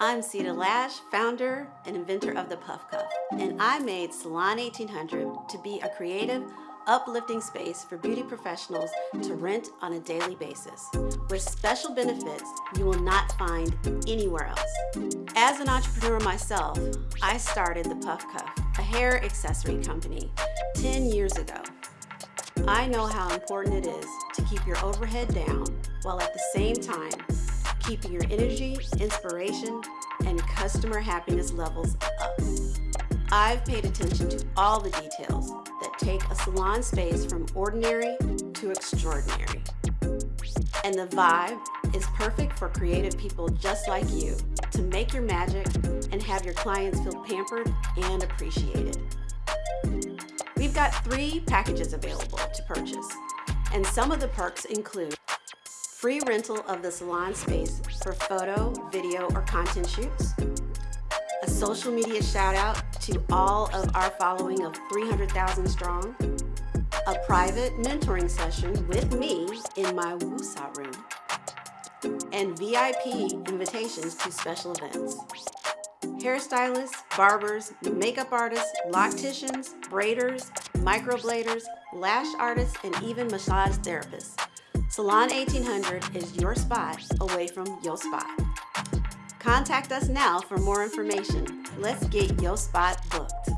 I'm Cita Lash, founder and inventor of the Puff Cuff, and I made Salon 1800 to be a creative, uplifting space for beauty professionals to rent on a daily basis, with special benefits you will not find anywhere else. As an entrepreneur myself, I started the Puff Cuff, a hair accessory company, 10 years ago. I know how important it is to keep your overhead down while at the same time keeping your energy, inspiration, and customer happiness levels up. I've paid attention to all the details that take a salon space from ordinary to extraordinary. And the vibe is perfect for creative people just like you to make your magic and have your clients feel pampered and appreciated. We've got three packages available to purchase, and some of the perks include free rental of the salon space for photo, video, or content shoots, a social media shout out to all of our following of 300,000 strong, a private mentoring session with me in my Woosah room, and VIP invitations to special events. Hairstylists, barbers, makeup artists, locticians, braiders, microbladers, lash artists, and even massage therapists Salon 1800 is your spot away from your spot. Contact us now for more information. Let's get your spot booked.